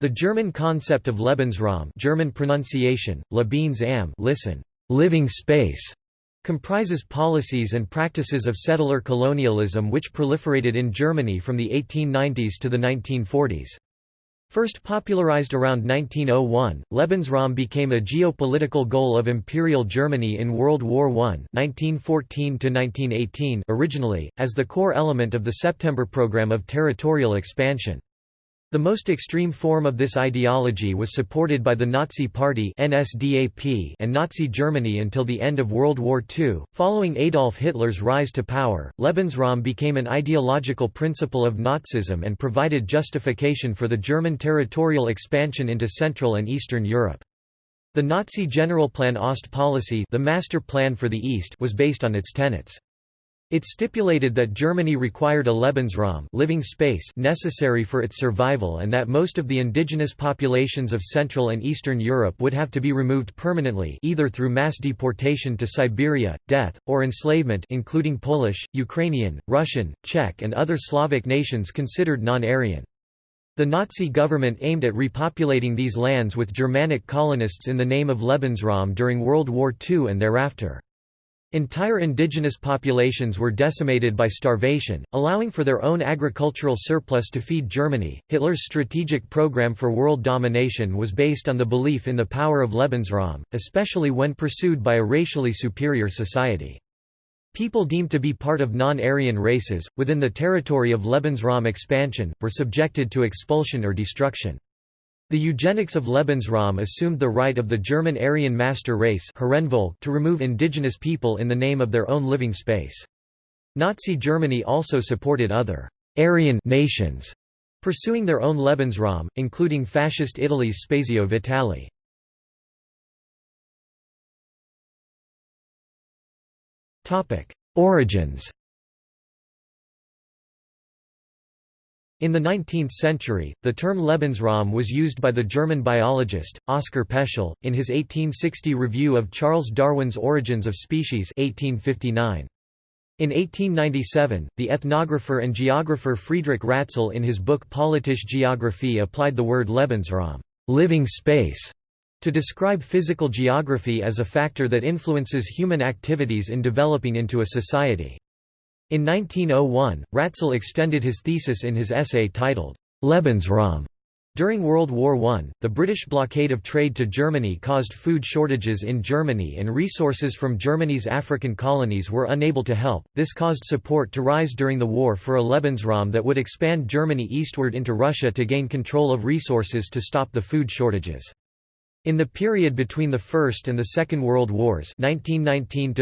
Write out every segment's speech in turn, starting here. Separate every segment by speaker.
Speaker 1: The German concept of Lebensraum German pronunciation, Lebensam listen, living space, comprises policies and practices of settler colonialism which proliferated in Germany from the 1890s to the 1940s. First popularized around 1901, Lebensraum became a geopolitical goal of Imperial Germany in World War I 1914 originally, as the core element of the September program of territorial expansion. The most extreme form of this ideology was supported by the Nazi Party NSDAP and Nazi Germany until the end of World War II. Following Adolf Hitler's rise to power, Lebensraum became an ideological principle of Nazism and provided justification for the German territorial expansion into Central and Eastern Europe. The Nazi Generalplan Ost policy the master plan for the East was based on its tenets. It stipulated that Germany required a Lebensraum living space necessary for its survival and that most of the indigenous populations of Central and Eastern Europe would have to be removed permanently either through mass deportation to Siberia, death, or enslavement including Polish, Ukrainian, Russian, Czech and other Slavic nations considered non-Aryan. The Nazi government aimed at repopulating these lands with Germanic colonists in the name of Lebensraum during World War II and thereafter. Entire indigenous populations were decimated by starvation, allowing for their own agricultural surplus to feed Germany. Hitler's strategic program for world domination was based on the belief in the power of Lebensraum, especially when pursued by a racially superior society. People deemed to be part of non-Aryan races, within the territory of Lebensraum expansion, were subjected to expulsion or destruction. The eugenics of Lebensraum assumed the right of the German Aryan master race to remove indigenous people in the name of their own living space. Nazi Germany also supported other Aryan nations pursuing their own Lebensraum, including Fascist Italy's Spazio Vitale. Origins In the 19th century, the term Lebensraum was used by the German biologist, Oskar Peschel, in his 1860 review of Charles Darwin's Origins of Species 1859. In 1897, the ethnographer and geographer Friedrich Ratzel in his book Politische Geographie applied the word Lebensraum living space", to describe physical geography as a factor that influences human activities in developing into a society. In 1901, Ratzel extended his thesis in his essay titled, Lebensraum. During World War I, the British blockade of trade to Germany caused food shortages in Germany and resources from Germany's African colonies were unable to help. This caused support to rise during the war for a Lebensraum that would expand Germany eastward into Russia to gain control of resources to stop the food shortages. In the period between the First and the Second World Wars 1919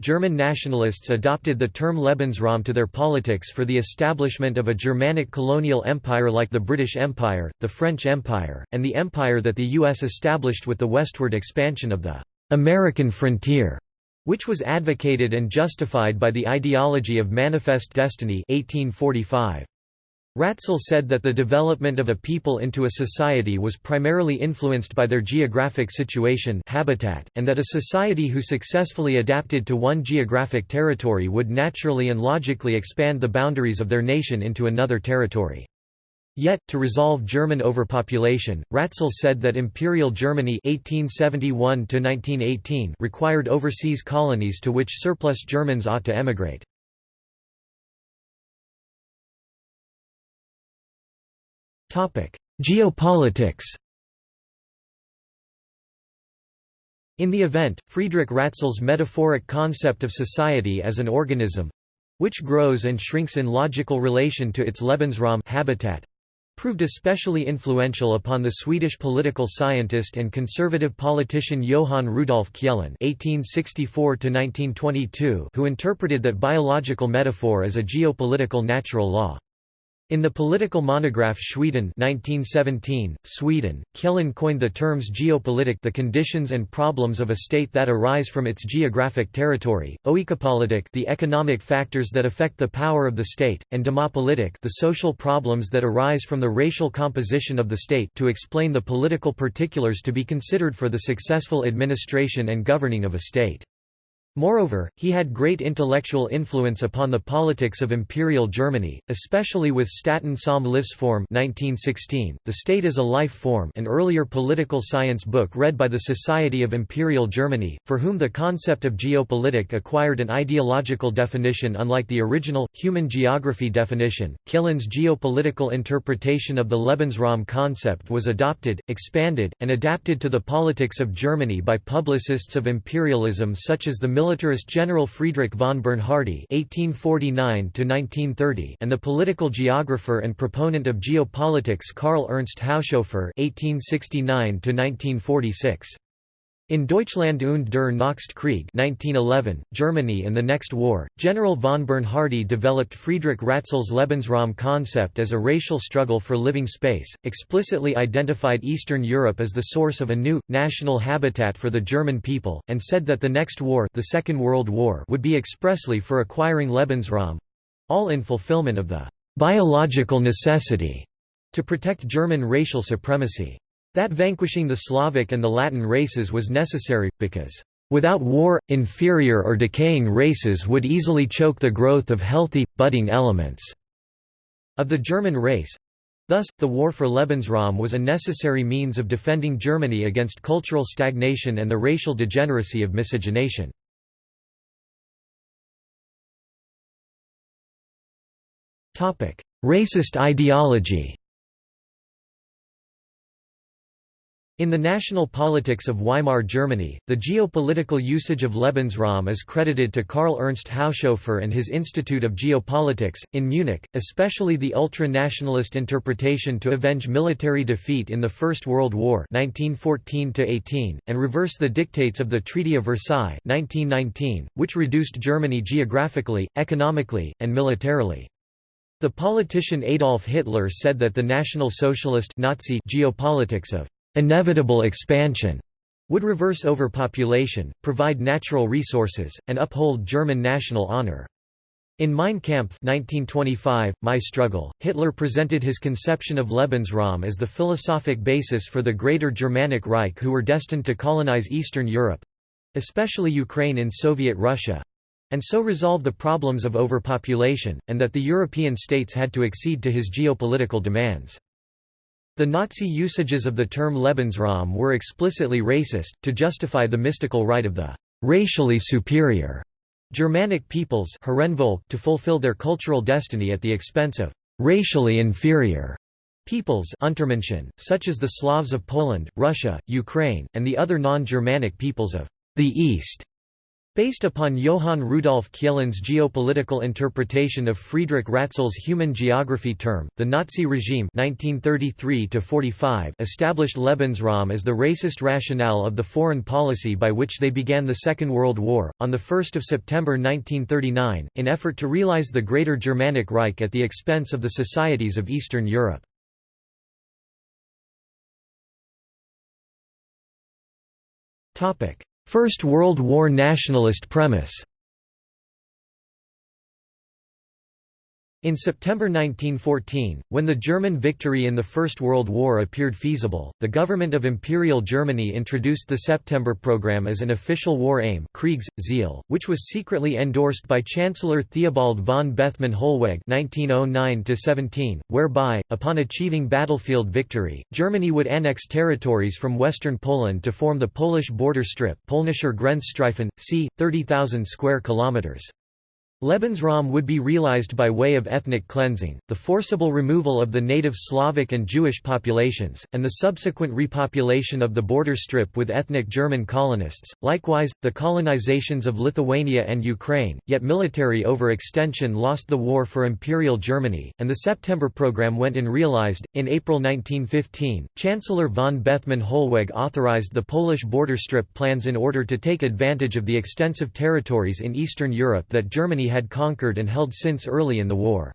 Speaker 1: German nationalists adopted the term Lebensraum to their politics for the establishment of a Germanic colonial empire like the British Empire, the French Empire, and the empire that the U.S. established with the westward expansion of the «American frontier», which was advocated and justified by the ideology of Manifest Destiny 1845. Ratzel said that the development of a people into a society was primarily influenced by their geographic situation habitat, and that a society who successfully adapted to one geographic territory would naturally and logically expand the boundaries of their nation into another territory. Yet, to resolve German overpopulation, Ratzel said that Imperial Germany 1871 required overseas colonies to which surplus Germans ought to emigrate. Geopolitics In the event, Friedrich Ratzel's metaphoric concept of society as an organism—which grows and shrinks in logical relation to its Lebensraum habitat, proved especially influential upon the Swedish political scientist and conservative politician Johann Rudolf Kjellén (1864–1922), who interpreted that biological metaphor as a geopolitical natural law. In the political monograph Sweden 1917, Sweden, Kjellén coined the terms geopolitik the conditions and problems of a state that arise from its geographic territory, oikopolitik the economic factors that affect the power of the state, and demopolitik the social problems that arise from the racial composition of the state to explain the political particulars to be considered for the successful administration and governing of a state. Moreover, he had great intellectual influence upon the politics of Imperial Germany, especially with Staten som Livsform 1916, The State as a Life Form an earlier political science book read by the Society of Imperial Germany, for whom the concept of geopolitik acquired an ideological definition unlike the original, human geography definition. Kjellén's geopolitical interpretation of the Lebensraum concept was adopted, expanded, and adapted to the politics of Germany by publicists of imperialism such as the militarist General Friedrich von Bernhardi (1849–1930) and the political geographer and proponent of geopolitics Karl Ernst Haushofer (1869–1946). In Deutschland und der Nächste Krieg 1911, Germany and the Next War, General von Bernhardi developed Friedrich Ratzel's Lebensraum concept as a racial struggle for living space, explicitly identified Eastern Europe as the source of a new, national habitat for the German people, and said that the next war, the Second World War would be expressly for acquiring Lebensraum—all in fulfillment of the «biological necessity» to protect German racial supremacy. That vanquishing the Slavic and the Latin races was necessary, because, "...without war, inferior or decaying races would easily choke the growth of healthy, budding elements." of the German race. Thus, the war for Lebensraum was a necessary means of defending Germany against cultural stagnation and the racial degeneracy of miscegenation. Racist ideology In the national politics of Weimar Germany, the geopolitical usage of Lebensraum is credited to Karl Ernst Haushofer and his Institute of Geopolitics, in Munich, especially the ultra-nationalist interpretation to avenge military defeat in the First World War 1914 and reverse the dictates of the Treaty of Versailles 1919, which reduced Germany geographically, economically, and militarily. The politician Adolf Hitler said that the National Socialist Nazi geopolitics of inevitable expansion would reverse overpopulation, provide natural resources, and uphold German national honor. In Mein Kampf 1925, My Struggle, Hitler presented his conception of Lebensraum as the philosophic basis for the Greater Germanic Reich who were destined to colonize Eastern Europe—especially Ukraine in Soviet Russia—and so resolve the problems of overpopulation, and that the European states had to accede to his geopolitical demands. The Nazi usages of the term Lebensraum were explicitly racist, to justify the mystical right of the «racially superior» Germanic peoples to fulfill their cultural destiny at the expense of «racially inferior» peoples such as the Slavs of Poland, Russia, Ukraine, and the other non-Germanic peoples of the East. Based upon Johann Rudolf Kjellén's geopolitical interpretation of Friedrich Ratzel's human geography term, the Nazi regime 1933 established Lebensraum as the racist rationale of the foreign policy by which they began the Second World War. On 1 September 1939, in effort to realize the Greater Germanic Reich at the expense of the societies of Eastern Europe. First World War nationalist premise In September 1914, when the German victory in the First World War appeared feasible, the government of Imperial Germany introduced the September Program as an official war aim Kriegsziel, which was secretly endorsed by Chancellor Theobald von Bethmann Hollweg 1909 whereby, upon achieving battlefield victory, Germany would annex territories from western Poland to form the Polish border strip Polnischer Grenzstreifen, c. 30,000 square kilometers. Lebensraum would be realized by way of ethnic cleansing, the forcible removal of the native Slavic and Jewish populations, and the subsequent repopulation of the border strip with ethnic German colonists, likewise, the colonizations of Lithuania and Ukraine, yet military overextension lost the war for Imperial Germany, and the September program went unrealized. In April 1915, Chancellor von Bethmann Hollweg authorized the Polish border strip plans in order to take advantage of the extensive territories in Eastern Europe that Germany had conquered and held since early in the war.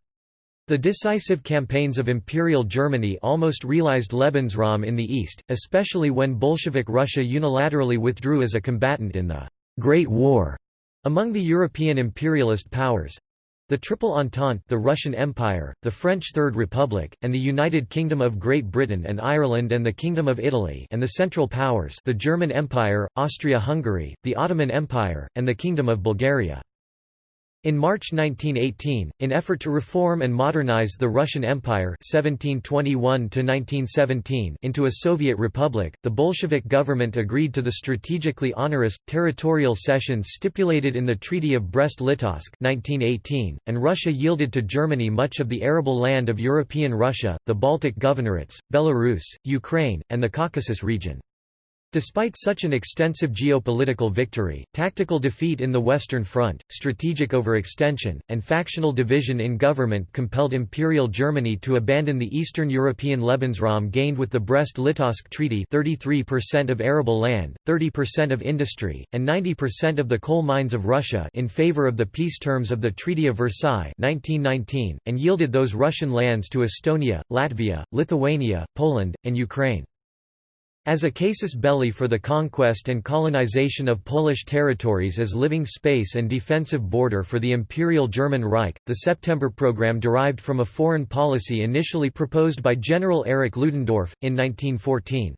Speaker 1: The decisive campaigns of Imperial Germany almost realized Lebensraum in the east, especially when Bolshevik Russia unilaterally withdrew as a combatant in the Great War among the European imperialist powers. The Triple Entente the Russian Empire, the French Third Republic, and the United Kingdom of Great Britain and Ireland and the Kingdom of Italy and the Central Powers the German Empire, Austria-Hungary, the Ottoman Empire, and the Kingdom of Bulgaria. In March 1918, in effort to reform and modernize the Russian Empire 1721 into a Soviet republic, the Bolshevik government agreed to the strategically onerous, territorial cessions stipulated in the Treaty of Brest-Litovsk 1918, and Russia yielded to Germany much of the arable land of European Russia, the Baltic Governorates, Belarus, Ukraine, and the Caucasus region. Despite such an extensive geopolitical victory, tactical defeat in the Western Front, strategic overextension, and factional division in government compelled Imperial Germany to abandon the Eastern European Lebensraum gained with the Brest-Litovsk Treaty 33% of arable land, 30% of industry, and 90% of the coal mines of Russia in favor of the peace terms of the Treaty of Versailles 1919, and yielded those Russian lands to Estonia, Latvia, Lithuania, Poland, and Ukraine. As a casus belli for the conquest and colonization of Polish territories as living space and defensive border for the Imperial German Reich, the September program derived from a foreign policy initially proposed by General Erich Ludendorff, in 1914.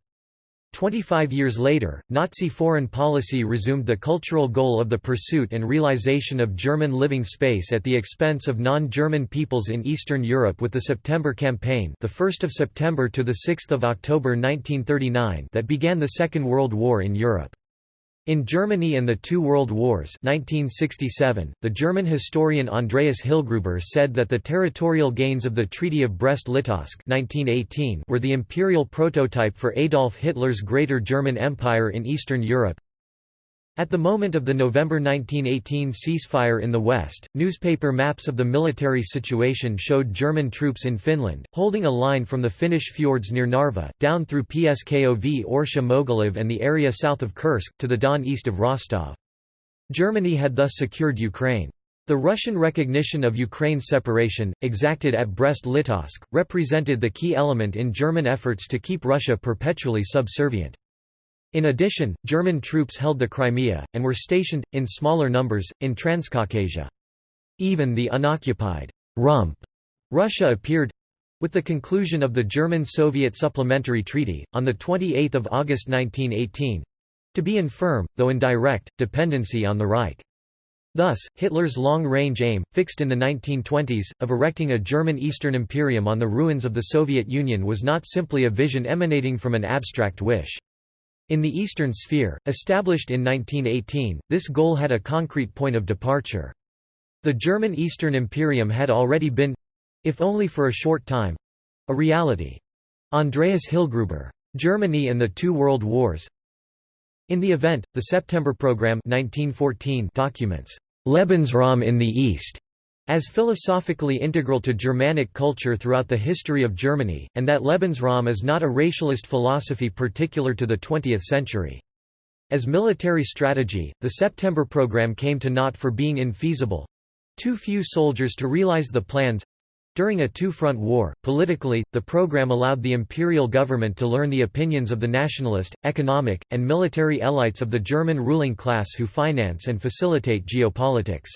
Speaker 1: Twenty-five years later, Nazi foreign policy resumed the cultural goal of the pursuit and realization of German living space at the expense of non-German peoples in Eastern Europe with the September Campaign the 1st of September to the 6th of October 1939 that began the Second World War in Europe. In Germany and the Two World Wars 1967, the German historian Andreas Hillgruber said that the territorial gains of the Treaty of Brest-Litovsk were the imperial prototype for Adolf Hitler's Greater German Empire in Eastern Europe. At the moment of the November 1918 ceasefire in the West, newspaper maps of the military situation showed German troops in Finland, holding a line from the Finnish fjords near Narva, down through Pskov Orsha Mogilev and the area south of Kursk, to the Don east of Rostov. Germany had thus secured Ukraine. The Russian recognition of Ukraine's separation, exacted at Brest-Litovsk, represented the key element in German efforts to keep Russia perpetually subservient. In addition, German troops held the Crimea, and were stationed, in smaller numbers, in Transcaucasia. Even the unoccupied rump Russia appeared with the conclusion of the German-Soviet Supplementary Treaty, on 28 August 1918 to be in firm, though indirect, dependency on the Reich. Thus, Hitler's long-range aim, fixed in the 1920s, of erecting a German Eastern Imperium on the ruins of the Soviet Union was not simply a vision emanating from an abstract wish. In the Eastern Sphere, established in 1918, this goal had a concrete point of departure. The German Eastern Imperium had already been—if only for a short time—a reality. Andreas Hillgruber. Germany and the Two World Wars In the event, the September Program 1914 documents Lebensraum in the East as philosophically integral to Germanic culture throughout the history of Germany, and that Lebensraum is not a racialist philosophy particular to the 20th century. As military strategy, the September program came to naught for being infeasible. Too few soldiers to realize the plans. During a two-front war, politically, the program allowed the imperial government to learn the opinions of the nationalist, economic, and military elites of the German ruling class who finance and facilitate geopolitics.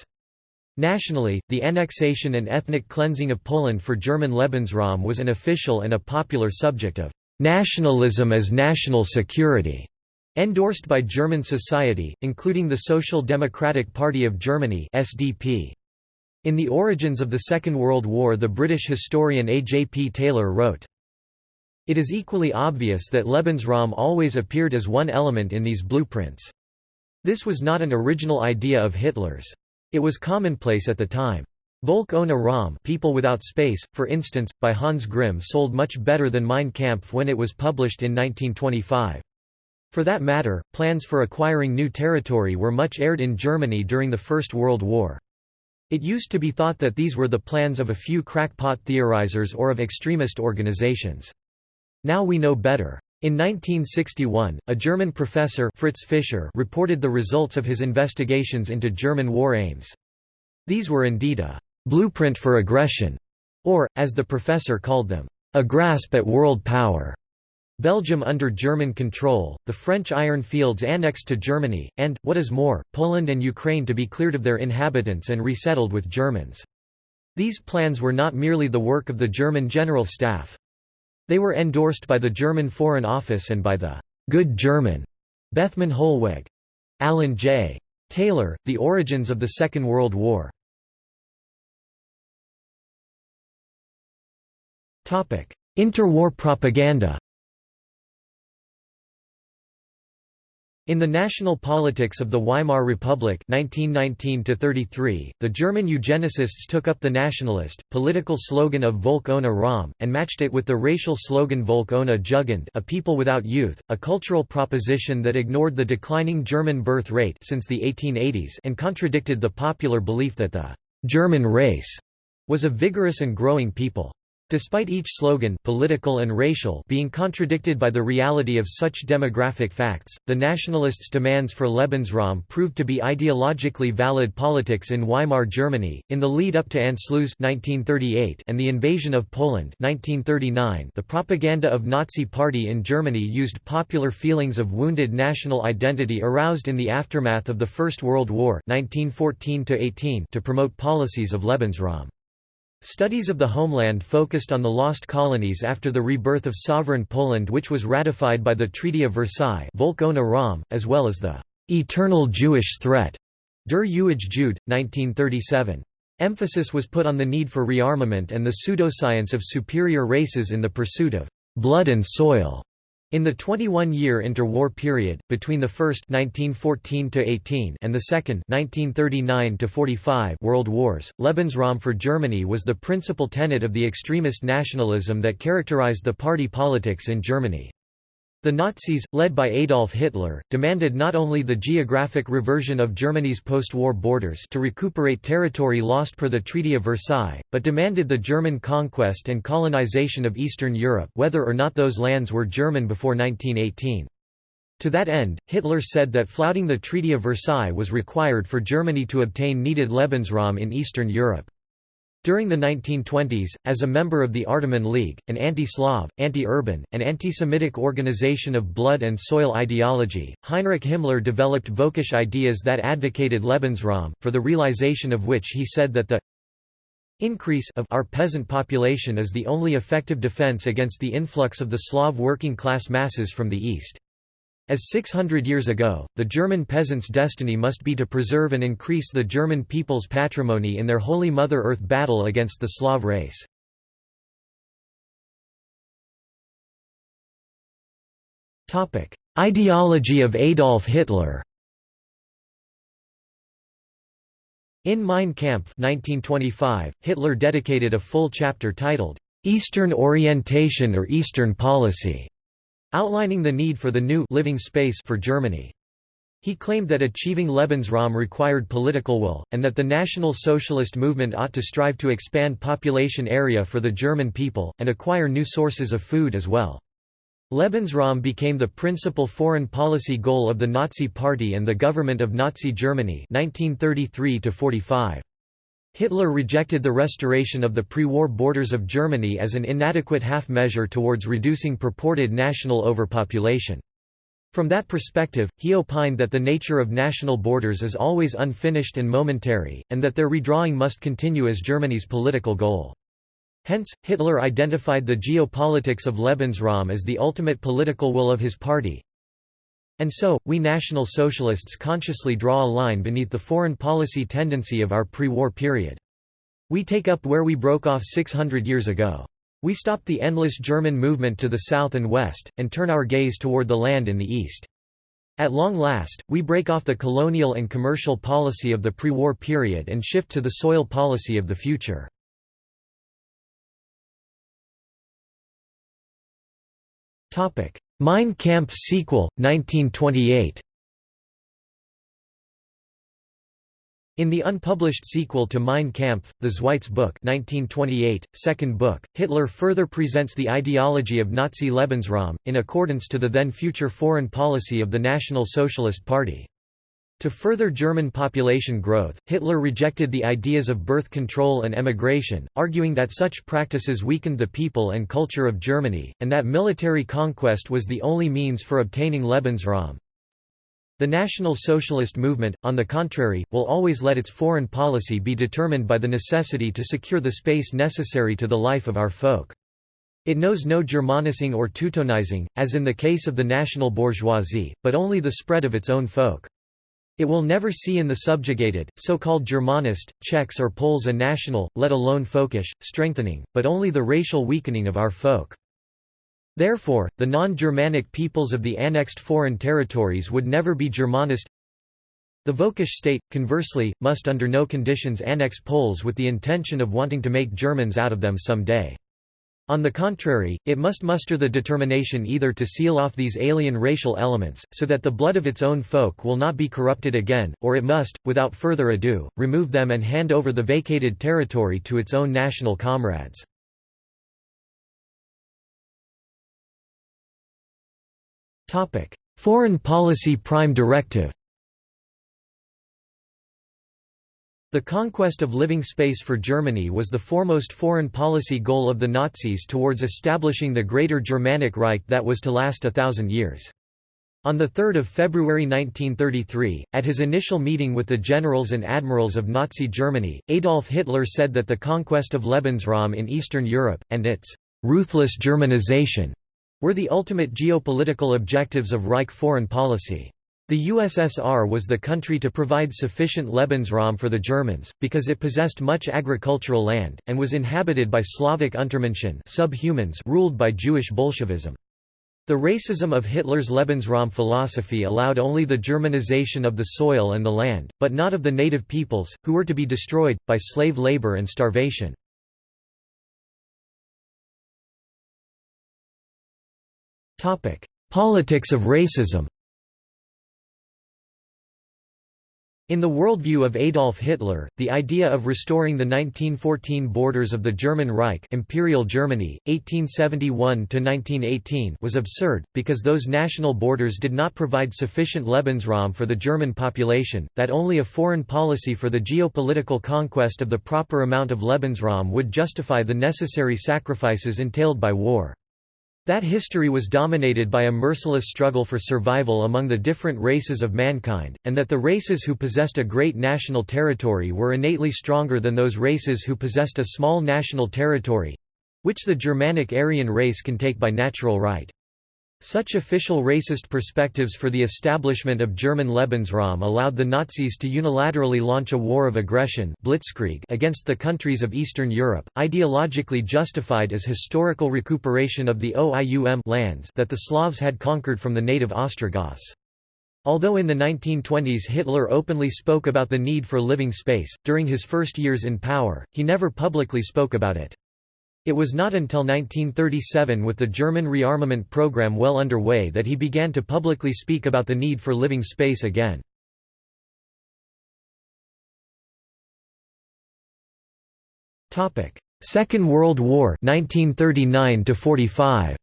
Speaker 1: Nationally, the annexation and ethnic cleansing of Poland for German Lebensraum was an official and a popular subject of nationalism as national security, endorsed by German society, including the Social Democratic Party of Germany (SDP). In The Origins of the Second World War the British historian A. J. P. Taylor wrote, It is equally obvious that Lebensraum always appeared as one element in these blueprints. This was not an original idea of Hitler's. It was commonplace at the time. Volk ohne Raum People Without Space, for instance, by Hans Grimm sold much better than Mein Kampf when it was published in 1925. For that matter, plans for acquiring new territory were much aired in Germany during the First World War. It used to be thought that these were the plans of a few crackpot theorizers or of extremist organizations. Now we know better. In 1961, a German professor Fritz Fischer reported the results of his investigations into German war aims. These were indeed a «blueprint for aggression», or, as the professor called them, «a grasp at world power». Belgium under German control, the French iron fields annexed to Germany, and, what is more, Poland and Ukraine to be cleared of their inhabitants and resettled with Germans. These plans were not merely the work of the German General Staff. They were endorsed by the German Foreign Office and by the «good German» Bethmann Hollweg. Alan J. Taylor, The Origins of the Second World War. Interwar propaganda In the national politics of the Weimar Republic 1919 the German eugenicists took up the nationalist, political slogan of Volk ohne Raum, and matched it with the racial slogan Volk ohne Jugend a people without youth, a cultural proposition that ignored the declining German birth rate since the 1880s and contradicted the popular belief that the «German race» was a vigorous and growing people. Despite each slogan political and racial being contradicted by the reality of such demographic facts, the nationalists' demands for Lebensraum proved to be ideologically valid politics in Weimar Germany. In the lead up to Anschluss 1938 and the invasion of Poland 1939, the propaganda of Nazi Party in Germany used popular feelings of wounded national identity aroused in the aftermath of the First World War 1914 to promote policies of Lebensraum. Studies of the homeland focused on the lost colonies after the rebirth of sovereign Poland which was ratified by the Treaty of Versailles Ram, as well as the «eternal Jewish threat» Der ewige Jude, 1937. Emphasis was put on the need for rearmament and the pseudoscience of superior races in the pursuit of «blood and soil» In the 21-year interwar period, between the first 1914 and the second 1939 World Wars, Lebensraum for Germany was the principal tenet of the extremist nationalism that characterized the party politics in Germany. The Nazis, led by Adolf Hitler, demanded not only the geographic reversion of Germany's post-war borders to recuperate territory lost per the Treaty of Versailles, but demanded the German conquest and colonization of Eastern Europe whether or not those lands were German before 1918. To that end, Hitler said that flouting the Treaty of Versailles was required for Germany to obtain needed Lebensraum in Eastern Europe. During the 1920s, as a member of the Artaman League, an anti-Slav, anti-urban, and anti-Semitic organization of blood and soil ideology, Heinrich Himmler developed Völkisch ideas that advocated Lebensraum, for the realization of which he said that the increase of our peasant population is the only effective defense against the influx of the Slav working class masses from the east. As 600 years ago, the German peasants' destiny must be to preserve and increase the German people's patrimony in their Holy Mother Earth battle against the Slav race. Ideology of Adolf Hitler In Mein Kampf 1925, Hitler dedicated a full chapter titled, "'Eastern Orientation or Eastern Policy' outlining the need for the new living space for Germany. He claimed that achieving Lebensraum required political will, and that the National Socialist movement ought to strive to expand population area for the German people, and acquire new sources of food as well. Lebensraum became the principal foreign policy goal of the Nazi Party and the government of Nazi Germany 1933 -45. Hitler rejected the restoration of the pre-war borders of Germany as an inadequate half-measure towards reducing purported national overpopulation. From that perspective, he opined that the nature of national borders is always unfinished and momentary, and that their redrawing must continue as Germany's political goal. Hence, Hitler identified the geopolitics of Lebensraum as the ultimate political will of his party, and so, we National Socialists consciously draw a line beneath the foreign policy tendency of our pre-war period. We take up where we broke off 600 years ago. We stop the endless German movement to the south and west, and turn our gaze toward the land in the east. At long last, we break off the colonial and commercial policy of the pre-war period and shift to the soil policy of the future. Mein Kampf sequel, 1928 In the unpublished sequel to Mein Kampf, the Zweite Buch 1928, second book, Hitler further presents the ideology of Nazi Lebensraum, in accordance to the then future foreign policy of the National Socialist Party. To further German population growth, Hitler rejected the ideas of birth control and emigration, arguing that such practices weakened the people and culture of Germany, and that military conquest was the only means for obtaining Lebensraum. The National Socialist movement, on the contrary, will always let its foreign policy be determined by the necessity to secure the space necessary to the life of our folk. It knows no Germanizing or Teutonizing, as in the case of the national bourgeoisie, but only the spread of its own folk. It will never see in the subjugated, so-called Germanist, Czechs or Poles a national, let alone folkish, strengthening, but only the racial weakening of our folk. Therefore, the non-Germanic peoples of the annexed foreign territories would never be Germanist. The Völkisch state, conversely, must under no conditions annex Poles with the intention of wanting to make Germans out of them some day. On the contrary, it must muster the determination either to seal off these alien racial elements, so that the blood of its own folk will not be corrupted again, or it must, without further ado, remove them and hand over the vacated territory to its own national comrades. Foreign Policy Prime Directive. The conquest of living space for Germany was the foremost foreign policy goal of the Nazis towards establishing the Greater Germanic Reich that was to last a thousand years. On 3 February 1933, at his initial meeting with the generals and admirals of Nazi Germany, Adolf Hitler said that the conquest of Lebensraum in Eastern Europe, and its «ruthless Germanization» were the ultimate geopolitical objectives of Reich foreign policy. The USSR was the country to provide sufficient Lebensraum for the Germans, because it possessed much agricultural land, and was inhabited by Slavic Untermenschen subhumans ruled by Jewish Bolshevism. The racism of Hitler's Lebensraum philosophy allowed only the Germanization of the soil and the land, but not of the native peoples, who were to be destroyed, by slave labor and starvation. Politics of racism In the worldview of Adolf Hitler, the idea of restoring the 1914 borders of the German Reich Imperial Germany, 1871–1918 was absurd, because those national borders did not provide sufficient Lebensraum for the German population, that only a foreign policy for the geopolitical conquest of the proper amount of Lebensraum would justify the necessary sacrifices entailed by war. That history was dominated by a merciless struggle for survival among the different races of mankind, and that the races who possessed a great national territory were innately stronger than those races who possessed a small national territory—which the Germanic Aryan race can take by natural right. Such official racist perspectives for the establishment of German Lebensraum allowed the Nazis to unilaterally launch a war of aggression blitzkrieg against the countries of Eastern Europe, ideologically justified as historical recuperation of the OIUM lands that the Slavs had conquered from the native Ostrogoths. Although in the 1920s Hitler openly spoke about the need for living space, during his first years in power, he never publicly spoke about it. It was not until 1937 with the German rearmament program well underway that he began to publicly speak about the need for living space again. Second World War 1939 45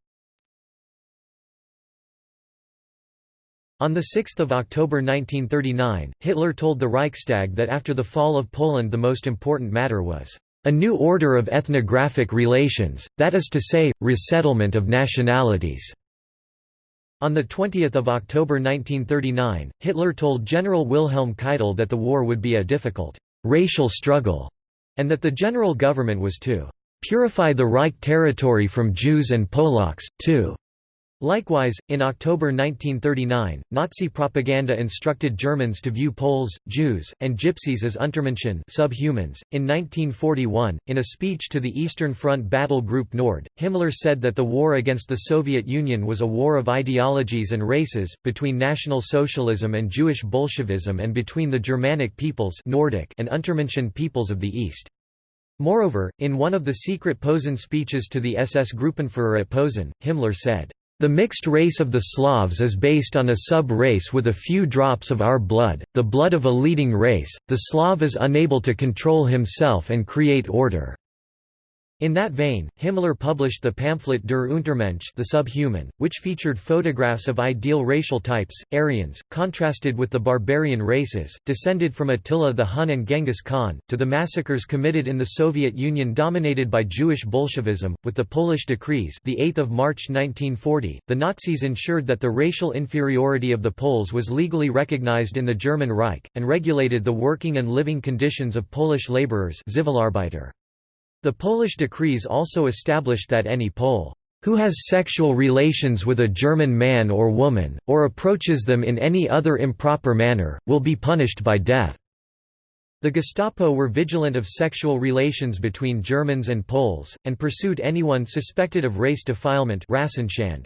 Speaker 1: On 6 October 1939, Hitler told the Reichstag that after the fall of Poland the most important matter was a new order of ethnographic relations, that is to say, resettlement of nationalities. On 20 October 1939, Hitler told General Wilhelm Keitel that the war would be a difficult racial struggle, and that the general government was to purify the Reich territory from Jews and Polacks, too. Likewise, in October 1939, Nazi propaganda instructed Germans to view Poles, Jews, and Gypsies as Untermenschen subhumans. .In 1941, in a speech to the Eastern Front Battle Group Nord, Himmler said that the war against the Soviet Union was a war of ideologies and races, between National Socialism and Jewish Bolshevism and between the Germanic peoples Nordic and Untermenschen peoples of the East. Moreover, in one of the secret Posen speeches to the SS Gruppenführer at Posen, Himmler said, the mixed race of the Slavs is based on a sub-race with a few drops of our blood, the blood of a leading race. The Slav is unable to control himself and create order. In that vein, Himmler published the pamphlet Der Untermensch the Subhuman, which featured photographs of ideal racial types, Aryans, contrasted with the barbarian races, descended from Attila the Hun and Genghis Khan, to the massacres committed in the Soviet Union dominated by Jewish Bolshevism. With the Polish decrees the 8th of March 1940, the Nazis ensured that the racial inferiority of the Poles was legally recognized in the German Reich, and regulated the working and living conditions of Polish laborers Zivilarbeiter. The Polish decrees also established that any Pole who has sexual relations with a German man or woman, or approaches them in any other improper manner, will be punished by death. The Gestapo were vigilant of sexual relations between Germans and Poles, and pursued anyone suspected of race defilement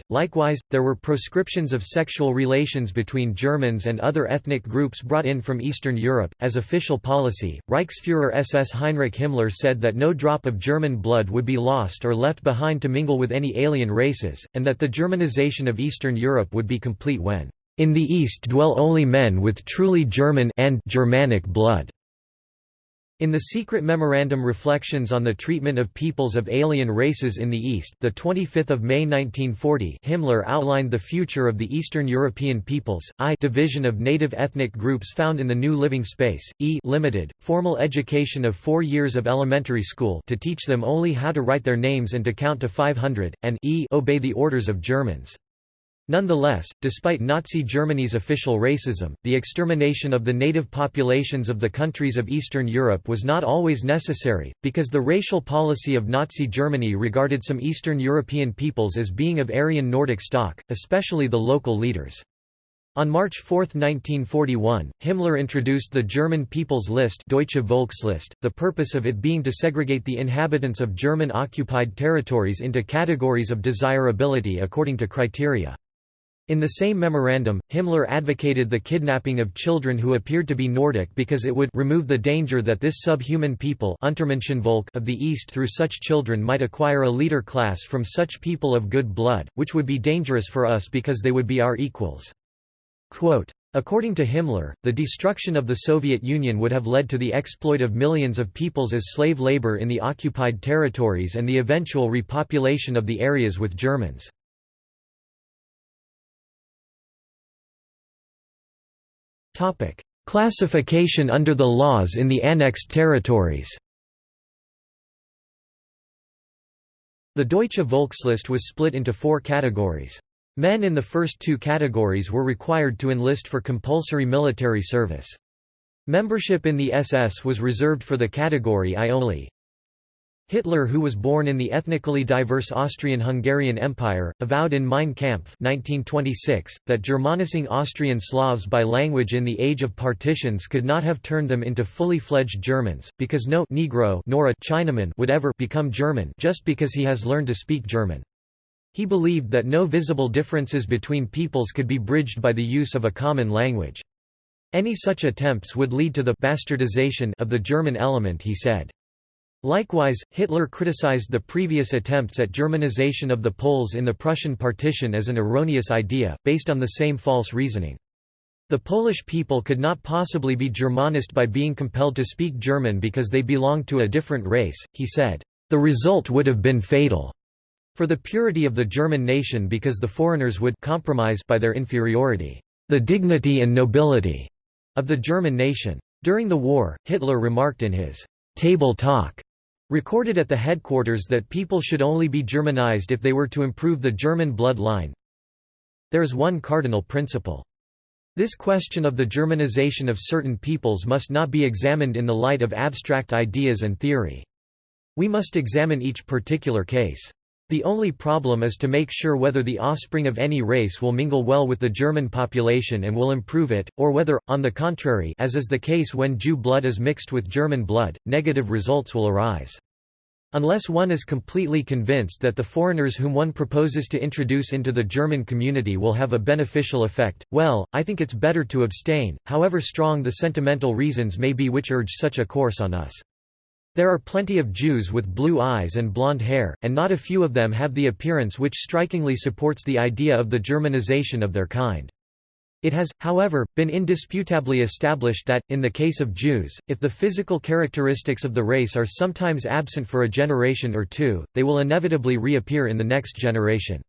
Speaker 1: .Likewise, there were proscriptions of sexual relations between Germans and other ethnic groups brought in from Eastern Europe. As official policy, Reichsfuhrer SS Heinrich Himmler said that no drop of German blood would be lost or left behind to mingle with any alien races, and that the Germanization of Eastern Europe would be complete when, in the East dwell only men with truly German and Germanic blood. In the secret memorandum Reflections on the Treatment of Peoples of Alien Races in the East, the 25th of May 1940, Himmler outlined the future of the Eastern European peoples. I division of native ethnic groups found in the new living space. E limited formal education of 4 years of elementary school to teach them only how to write their names and to count to 500, and E obey the orders of Germans. Nonetheless, despite Nazi Germany's official racism, the extermination of the native populations of the countries of Eastern Europe was not always necessary, because the racial policy of Nazi Germany regarded some Eastern European peoples as being of Aryan Nordic stock, especially the local leaders. On March 4, 1941, Himmler introduced the German People's List Deutsche Volkslist, the purpose of it being to segregate the inhabitants of German-occupied territories into categories of desirability according to criteria. In the same memorandum, Himmler advocated the kidnapping of children who appeared to be Nordic because it would remove the danger that this subhuman people of the East through such children might acquire a leader class from such people of good blood, which would be dangerous for us because they would be our equals. Quote, According to Himmler, the destruction of the Soviet Union would have led to the exploit of millions of peoples as slave labor in the occupied territories and the eventual repopulation of the areas with Germans. Classification under the laws in the annexed territories The Deutsche Volkslist was split into four categories. Men in the first two categories were required to enlist for compulsory military service. Membership in the SS was reserved for the category I only. Hitler who was born in the ethnically diverse Austrian-Hungarian Empire, avowed in Mein Kampf 1926, that Germanising Austrian Slavs by language in the age of partitions could not have turned them into fully fledged Germans, because no Negro nor a Chinaman would ever become German just because he has learned to speak German. He believed that no visible differences between peoples could be bridged by the use of a common language. Any such attempts would lead to the bastardization of the German element he said. Likewise, Hitler criticized the previous attempts at Germanization of the Poles in the Prussian partition as an erroneous idea, based on the same false reasoning. The Polish people could not possibly be Germanist by being compelled to speak German because they belonged to a different race, he said. The result would have been fatal for the purity of the German nation because the foreigners would compromise by their inferiority the dignity and nobility of the German nation. During the war, Hitler remarked in his table talk recorded at the headquarters that people should only be Germanized if they were to improve the German blood line. There is one cardinal principle. This question of the Germanization of certain peoples must not be examined in the light of abstract ideas and theory. We must examine each particular case. The only problem is to make sure whether the offspring of any race will mingle well with the German population and will improve it, or whether, on the contrary as is the case when Jew blood is mixed with German blood, negative results will arise. Unless one is completely convinced that the foreigners whom one proposes to introduce into the German community will have a beneficial effect, well, I think it's better to abstain, however strong the sentimental reasons may be which urge such a course on us. There are plenty of Jews with blue eyes and blonde hair, and not a few of them have the appearance which strikingly supports the idea of the Germanization of their kind. It has, however, been indisputably established that, in the case of Jews, if the physical characteristics of the race are sometimes absent for a generation or two, they will inevitably reappear in the next generation.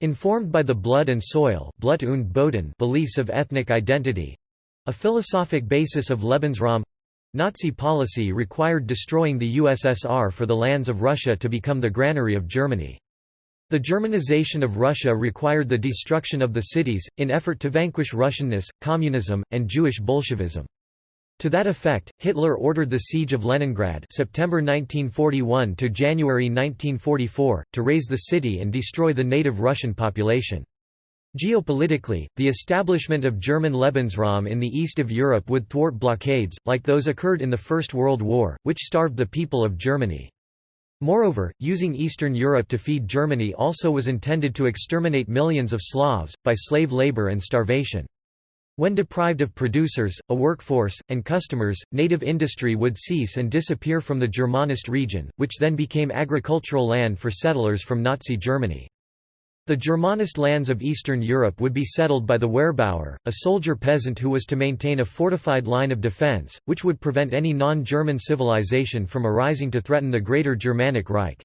Speaker 1: Informed by the blood and soil Blut und Boden beliefs of ethnic identity—a philosophic basis of Lebensraum—Nazi policy required destroying the USSR for the lands of Russia to become the granary of Germany. The Germanization of Russia required the destruction of the cities, in effort to vanquish Russianness, communism, and Jewish Bolshevism. To that effect, Hitler ordered the siege of Leningrad September 1941 to January 1944, to raze the city and destroy the native Russian population. Geopolitically, the establishment of German Lebensraum in the east of Europe would thwart blockades, like those occurred in the First World War, which starved the people of Germany. Moreover, using Eastern Europe to feed Germany also was intended to exterminate millions of Slavs, by slave labor and starvation. When deprived of producers, a workforce, and customers, native industry would cease and disappear from the Germanist region, which then became agricultural land for settlers from Nazi Germany. The Germanist lands of Eastern Europe would be settled by the Wehrbauer, a soldier peasant who was to maintain a fortified line of defense, which would prevent any non-German civilization from arising to threaten the Greater Germanic Reich.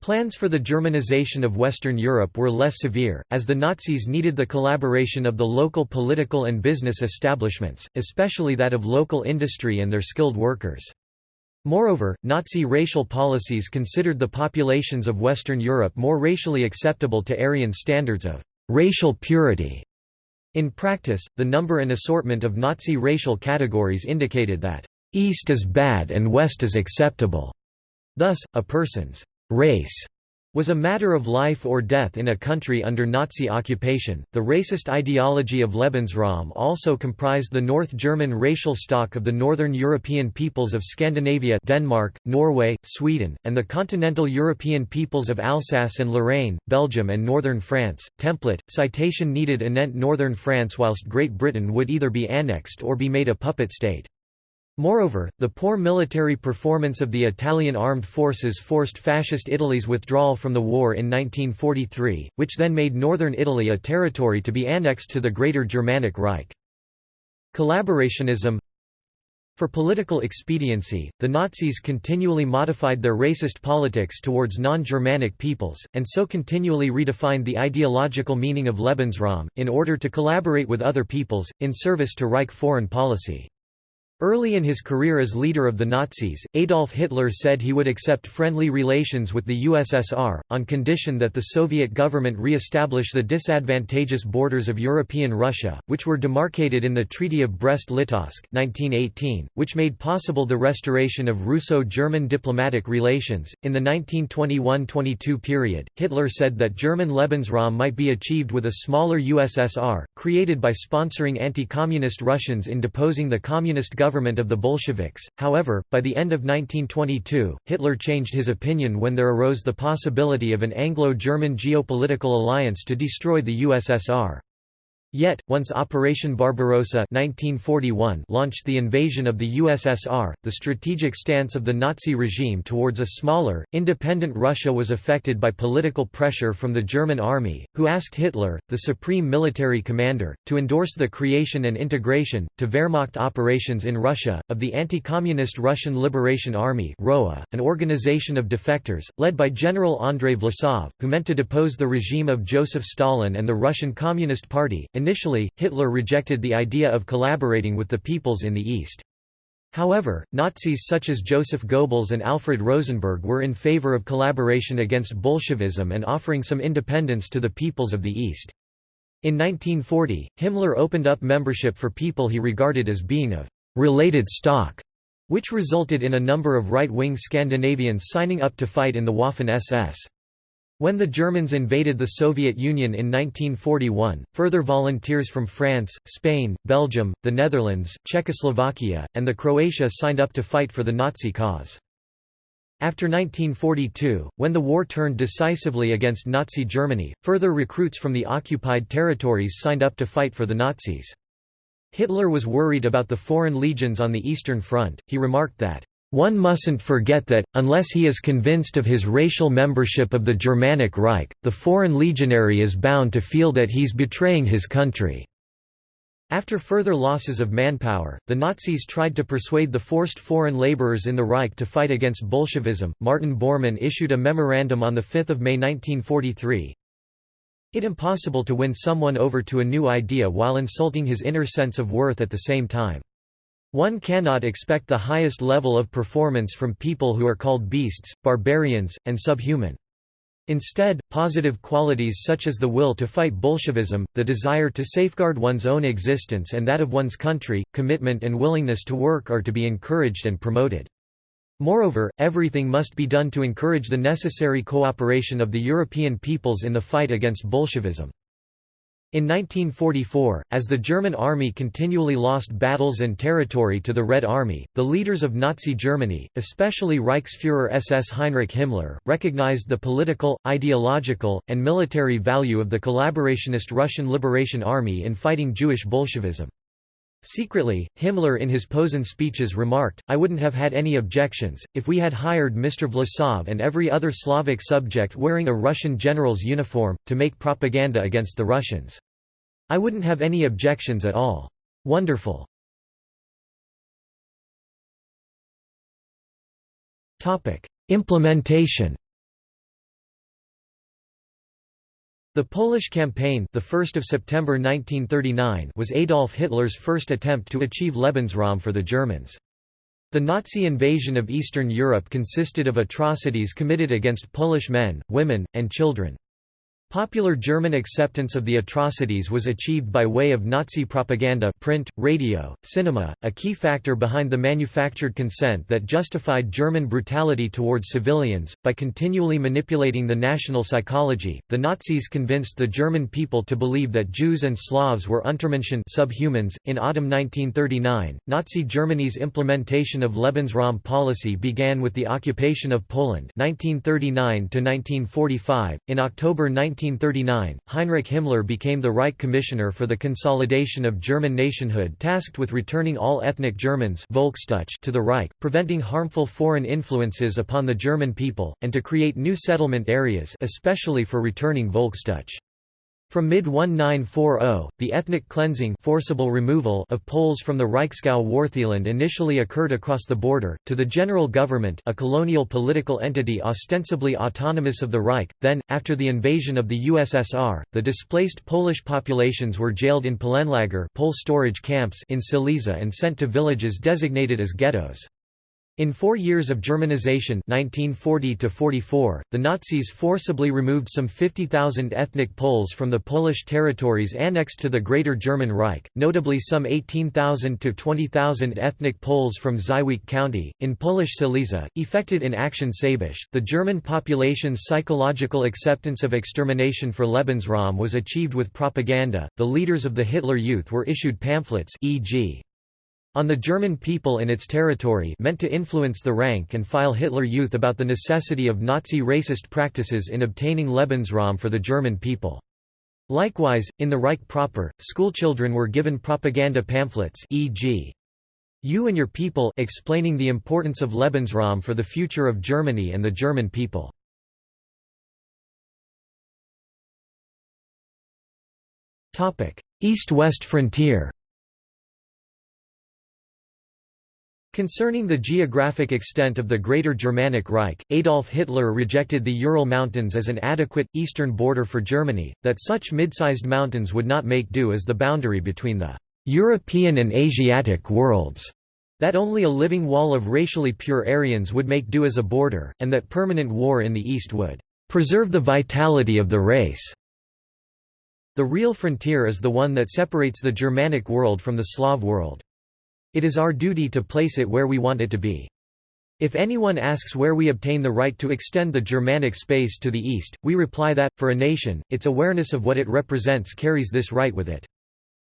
Speaker 1: Plans for the Germanization of Western Europe were less severe, as the Nazis needed the collaboration of the local political and business establishments, especially that of local industry and their skilled workers. Moreover, Nazi racial policies considered the populations of Western Europe more racially acceptable to Aryan standards of racial purity. In practice, the number and assortment of Nazi racial categories indicated that East is bad and West is acceptable. Thus, a person's race was a matter of life or death in a country under Nazi occupation. The racist ideology of Lebensraum also comprised the North German racial stock of the northern European peoples of Scandinavia, Denmark, Norway, Sweden, and the continental European peoples of Alsace and Lorraine, Belgium and northern France. Template citation needed anent northern France whilst Great Britain would either be annexed or be made a puppet state. Moreover, the poor military performance of the Italian armed forces forced Fascist Italy's withdrawal from the war in 1943, which then made northern Italy a territory to be annexed to the Greater Germanic Reich. Collaborationism For political expediency, the Nazis continually modified their racist politics towards non-Germanic peoples, and so continually redefined the ideological meaning of Lebensraum, in order to collaborate with other peoples, in service to Reich foreign policy. Early in his career as leader of the Nazis, Adolf Hitler said he would accept friendly relations with the USSR, on condition that the Soviet government re-establish the disadvantageous borders of European Russia, which were demarcated in the Treaty of Brest-Litovsk which made possible the restoration of Russo-German diplomatic relations. In the 1921–22 period, Hitler said that German Lebensraum might be achieved with a smaller USSR, created by sponsoring anti-communist Russians in deposing the communist government government of the Bolsheviks. However, by the end of 1922, Hitler changed his opinion when there arose the possibility of an Anglo-German geopolitical alliance to destroy the USSR. Yet, once Operation Barbarossa 1941 launched the invasion of the USSR, the strategic stance of the Nazi regime towards a smaller, independent Russia was affected by political pressure from the German army, who asked Hitler, the supreme military commander, to endorse the creation and integration, to Wehrmacht operations in Russia, of the anti-communist Russian Liberation Army ROA, an organization of defectors, led by General Andrei Vlasov, who meant to depose the regime of Joseph Stalin and the Russian Communist Party, Initially, Hitler rejected the idea of collaborating with the peoples in the East. However, Nazis such as Joseph Goebbels and Alfred Rosenberg were in favor of collaboration against Bolshevism and offering some independence to the peoples of the East. In 1940, Himmler opened up membership for people he regarded as being of «related stock», which resulted in a number of right-wing Scandinavians signing up to fight in the Waffen-SS. When the Germans invaded the Soviet Union in 1941, further volunteers from France, Spain, Belgium, the Netherlands, Czechoslovakia, and the Croatia signed up to fight for the Nazi cause. After 1942, when the war turned decisively against Nazi Germany, further recruits from the occupied territories signed up to fight for the Nazis. Hitler was worried about the foreign legions on the Eastern Front, he remarked that, one mustn't forget that, unless he is convinced of his racial membership of the Germanic Reich, the foreign legionary is bound to feel that he's betraying his country. After further losses of manpower, the Nazis tried to persuade the forced foreign laborers in the Reich to fight against Bolshevism. Martin Bormann issued a memorandum on 5 May 1943. It impossible to win someone over to a new idea while insulting his inner sense of worth at the same time. One cannot expect the highest level of performance from people who are called beasts, barbarians, and subhuman. Instead, positive qualities such as the will to fight Bolshevism, the desire to safeguard one's own existence and that of one's country, commitment and willingness to work are to be encouraged and promoted. Moreover, everything must be done to encourage the necessary cooperation of the European peoples in the fight against Bolshevism. In 1944, as the German army continually lost battles and territory to the Red Army, the leaders of Nazi Germany, especially Reichsfuhrer SS Heinrich Himmler, recognized the political, ideological, and military value of the collaborationist Russian Liberation Army in fighting Jewish Bolshevism. Secretly, Himmler in his Posen speeches remarked, I wouldn't have had any objections, if we had hired Mr. Vlasov and every other Slavic subject wearing a Russian general's uniform, to make propaganda against the Russians. I wouldn't have any objections at all. Wonderful. Implementation The Polish campaign, the 1st of September 1939, was Adolf Hitler's first attempt to achieve Lebensraum for the Germans. The Nazi invasion of Eastern Europe consisted of atrocities committed against Polish men, women, and children. Popular German acceptance of the atrocities was achieved by way of Nazi propaganda print, radio, cinema, a key factor behind the manufactured consent that justified German brutality towards civilians. By continually manipulating the national psychology, the Nazis convinced the German people to believe that Jews and Slavs were Untermenschen subhumans. In autumn 1939, Nazi Germany's implementation of Lebensraum policy began with the occupation of Poland 1939 -1945. .In October 19 1939, Heinrich Himmler became the Reich Commissioner for the Consolidation of German Nationhood tasked with returning all ethnic Germans to the Reich, preventing harmful foreign influences upon the German people, and to create new settlement areas especially for returning Volksdeutsch. From mid-1940, the ethnic cleansing forcible removal of Poles from the Reichsgau Wartheland initially occurred across the border, to the general government a colonial political entity ostensibly autonomous of the Reich, then, after the invasion of the USSR, the displaced Polish populations were jailed in Polenlager Pole storage camps in Silesia and sent to villages designated as ghettos. In four years of Germanization 1940 the Nazis forcibly removed some 50,000 ethnic Poles from the Polish territories annexed to the Greater German Reich, notably some 18,000 to 20,000 ethnic Poles from Żywiec County, in Polish Silesia, effected in Action Saybusch. The German population's psychological acceptance of extermination for Lebensraum was achieved with propaganda. The leaders of the Hitler Youth were issued pamphlets e.g on the German people in its territory meant to influence the rank and file Hitler Youth about the necessity of Nazi racist practices in obtaining Lebensraum for the German people. Likewise, in the Reich proper, schoolchildren were given propaganda pamphlets e.g. You and Your People explaining the importance of Lebensraum for the future of Germany and the German people. East-West frontier Concerning the geographic extent of the Greater Germanic Reich, Adolf Hitler rejected the Ural Mountains as an adequate, eastern border for Germany, that such mid-sized mountains would not make do as the boundary between the «European and Asiatic worlds», that only a living wall of racially pure Aryans would make do as a border, and that permanent war in the East would «preserve the vitality of the race». The real frontier is the one that separates the Germanic world from the Slav world. It is our duty to place it where we want it to be. If anyone asks where we obtain the right to extend the Germanic space to the east, we reply that, for a nation, its awareness of what it represents carries this right with it.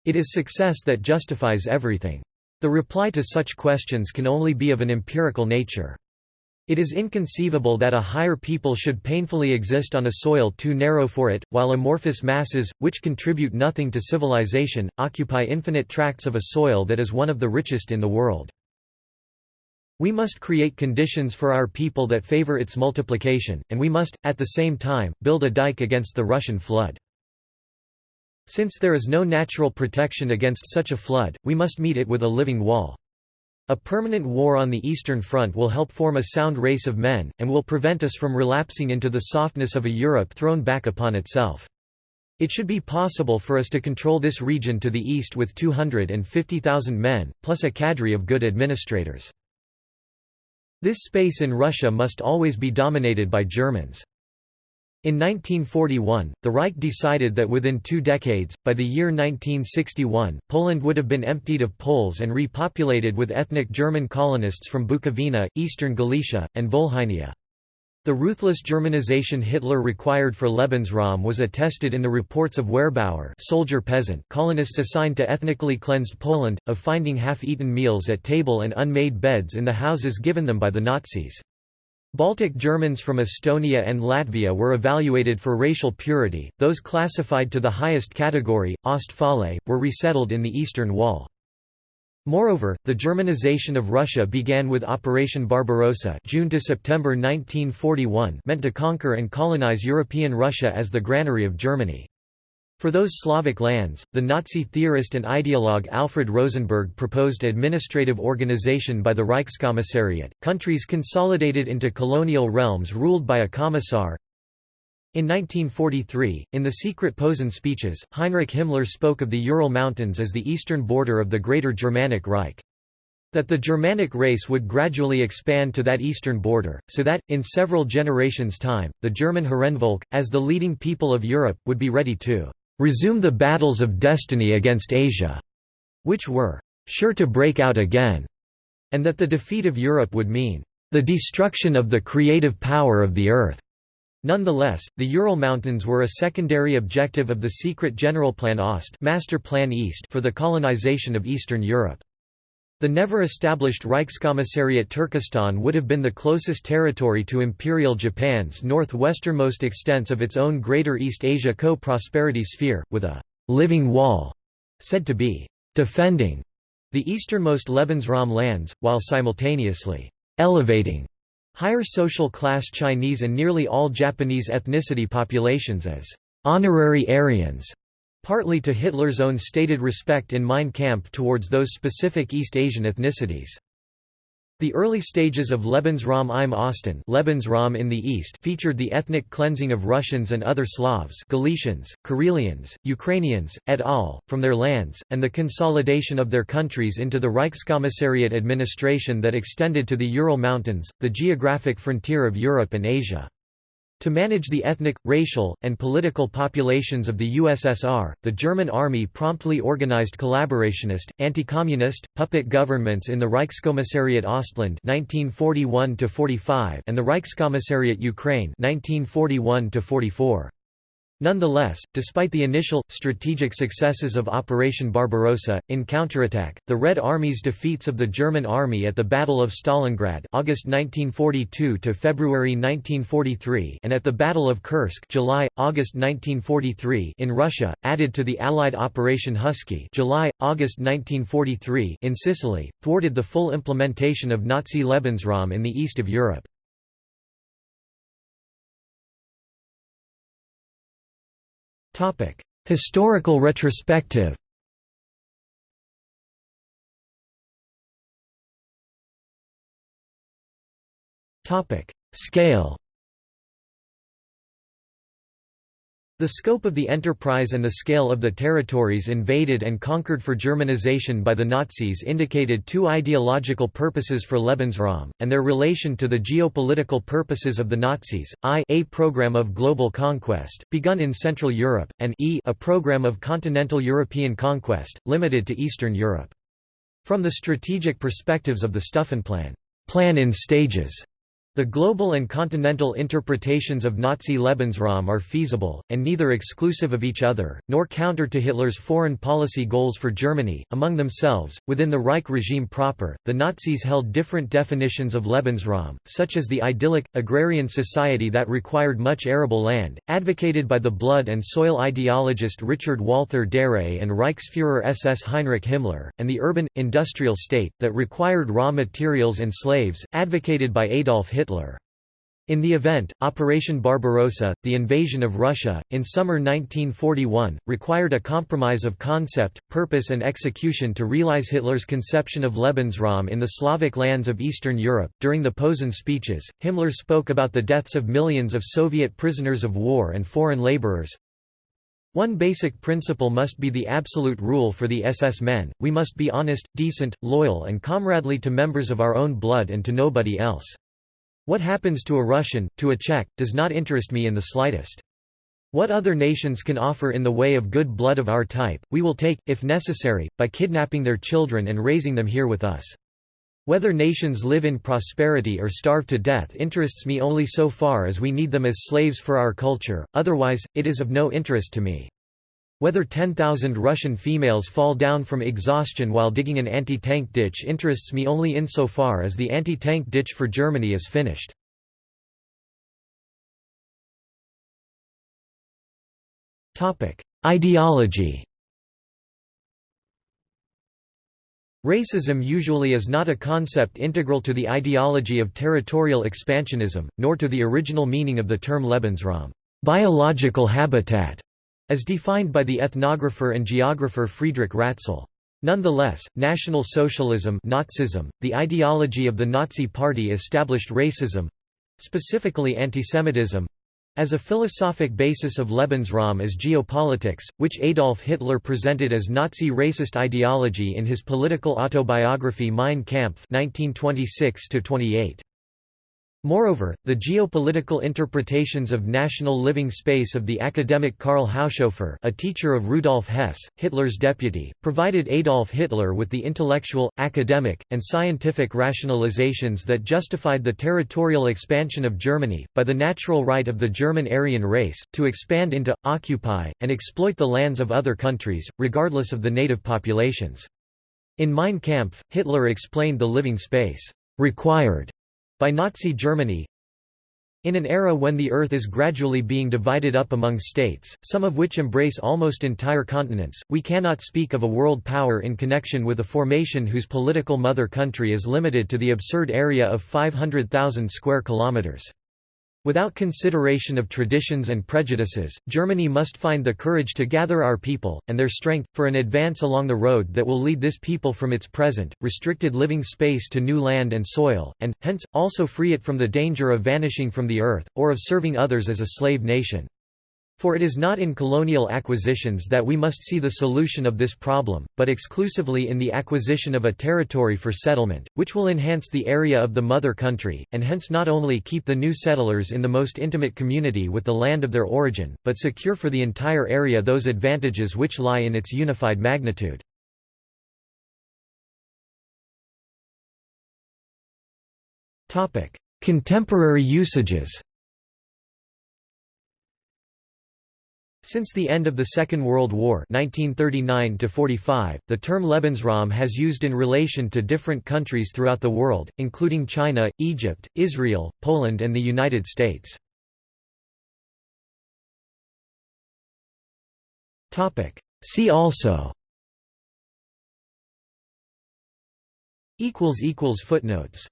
Speaker 1: It is success that justifies everything. The reply to such questions can only be of an empirical nature. It is inconceivable that a higher people should painfully exist on a soil too narrow for it, while amorphous masses, which contribute nothing to civilization, occupy infinite tracts of a soil that is one of the richest in the world. We must create conditions for our people that favor its multiplication, and we must, at the same time, build a dike against the Russian flood. Since there is no natural protection against such a flood, we must meet it with a living wall. A permanent war on the Eastern Front will help form a sound race of men, and will prevent us from relapsing into the softness of a Europe thrown back upon itself. It should be possible for us to control this region to the east with 250,000 men, plus a cadre of good administrators. This space in Russia must always be dominated by Germans. In 1941, the Reich decided that within two decades, by the year 1961, Poland would have been emptied of Poles and repopulated with ethnic German colonists from Bukovina, eastern Galicia, and Volhynia. The ruthless Germanization Hitler required for Lebensraum was attested in the reports of Wehrbauer soldier peasant colonists assigned to ethnically cleansed Poland, of finding half-eaten meals at table and unmade beds in the houses given them by the Nazis. Baltic Germans from Estonia and Latvia were evaluated for racial purity, those classified to the highest category, Ostfale, were resettled in the Eastern Wall. Moreover, the Germanization of Russia began with Operation Barbarossa June to September 1941 meant to conquer and colonize European Russia as the granary of Germany. For those Slavic lands, the Nazi theorist and ideologue Alfred Rosenberg proposed administrative organization by the Reichskommissariat, countries consolidated into colonial realms ruled by a commissar. In 1943, in the secret Posen speeches, Heinrich Himmler spoke of the Ural Mountains as the eastern border of the Greater Germanic Reich that the Germanic race would gradually expand to that eastern border, so that, in several generations' time, the German Herrenvolk, as the leading people of Europe, would be ready to resume the battles of destiny against Asia, which were sure to break out again, and that the defeat of Europe would mean the destruction of the creative power of the earth. Nonetheless, the Ural Mountains were a secondary objective of the secret Generalplan Ost Master Plan East for the colonization of Eastern Europe. The never-established Reichskommissariat Turkestan would have been the closest territory to Imperial Japan's northwesternmost extents of its own Greater East Asia co-prosperity sphere, with a «living wall» said to be «defending» the easternmost Lebensraum lands, while simultaneously «elevating» higher social class Chinese and nearly all Japanese ethnicity populations as «honorary Aryans» partly to Hitler's own stated respect in Mein Kampf towards those specific East Asian ethnicities. The early stages of Lebensraum im Osten Lebensraum in the East featured the ethnic cleansing of Russians and other Slavs Galicians, Karelians, Ukrainians, et al., from their lands, and the consolidation of their countries into the Reichskommissariat administration that extended to the Ural Mountains, the geographic frontier of Europe and Asia. To manage the ethnic, racial, and political populations of the USSR, the German army promptly organized collaborationist, anti-communist, puppet governments in the Reichskommissariat Ostland 1941 and the Reichskommissariat Ukraine 1941 -44. Nonetheless, despite the initial, strategic successes of Operation Barbarossa, in counterattack, the Red Army's defeats of the German Army at the Battle of Stalingrad August 1942 to February 1943 and at the Battle of Kursk July, August 1943 in Russia, added to the Allied Operation Husky July, August 1943 in Sicily, thwarted the full implementation of Nazi Lebensraum in the east of Europe. Historical retrospective Scale The scope of the enterprise and the scale of the territories invaded and conquered for Germanization by the Nazis indicated two ideological purposes for Lebensraum, and their relation to the geopolitical purposes of the Nazis, i a program of global conquest, begun in Central Europe, and e a program of continental European conquest, limited to Eastern Europe. From the strategic perspectives of the Stufenplan plan in stages", the global and continental interpretations of Nazi Lebensraum are feasible, and neither exclusive of each other, nor counter to Hitler's foreign policy goals for Germany. Among themselves, within the Reich regime proper, the Nazis held different definitions of Lebensraum, such as the idyllic, agrarian society that required much arable land, advocated by the blood and soil ideologist Richard Walther Darré and Reichsfuhrer SS Heinrich Himmler, and the urban, industrial state, that required raw materials and slaves, advocated by Adolf Hitler. Hitler. In the event, Operation Barbarossa, the invasion of Russia, in summer 1941, required a compromise of concept, purpose and execution to realize Hitler's conception of Lebensraum in the Slavic lands of Eastern Europe. During the Posen speeches, Himmler spoke about the deaths of millions of Soviet prisoners of war and foreign laborers. One basic principle must be the absolute rule for the SS men, we must be honest, decent, loyal and comradely to members of our own blood and to nobody else. What happens to a Russian, to a Czech, does not interest me in the slightest. What other nations can offer in the way of good blood of our type, we will take, if necessary, by kidnapping their children and raising them here with us. Whether nations live in prosperity or starve to death interests me only so far as we need them as slaves for our culture, otherwise, it is of no interest to me. Whether 10,000 Russian females fall down from exhaustion while digging an anti-tank ditch interests me only insofar as the anti-tank ditch for Germany is finished. Ideology Racism usually is not a concept integral to the ideology of territorial expansionism, nor to the original meaning of the term Lebensraum biological habitat", as defined by the ethnographer and geographer Friedrich Ratzel. Nonetheless, National Socialism Nazism, the ideology of the Nazi Party established racism—specifically antisemitism, as a philosophic basis of Lebensraum is geopolitics, which Adolf Hitler presented as Nazi racist ideology in his political autobiography Mein Kampf 1926 -28. Moreover, the geopolitical interpretations of national living space of the academic Karl Haushofer a teacher of Rudolf Hess, Hitler's deputy, provided Adolf Hitler with the intellectual, academic, and scientific rationalizations that justified the territorial expansion of Germany, by the natural right of the German Aryan race, to expand into, occupy, and exploit the lands of other countries, regardless of the native populations. In Mein Kampf, Hitler explained the living space required by Nazi Germany in an era when the Earth is gradually being divided up among states, some of which embrace almost entire continents, we cannot speak of a world power in connection with a formation whose political mother country is limited to the absurd area of 500,000 square kilometers. Without consideration of traditions and prejudices, Germany must find the courage to gather our people, and their strength, for an advance along the road that will lead this people from its present, restricted living space to new land and soil, and, hence, also free it from the danger of vanishing from the earth, or of serving others as a slave nation. For it is not in colonial acquisitions that we must see the solution of this problem, but exclusively in the acquisition of a territory for settlement, which will enhance the area of the mother country, and hence not only keep the new settlers in the most intimate community with the land of their origin, but secure for the entire area those advantages which lie in its unified magnitude. Contemporary usages Since the end of the Second World War 1939 the term Lebensraum has used in relation to different countries throughout the world, including China, Egypt, Israel, Poland and the United States. See also. Footnotes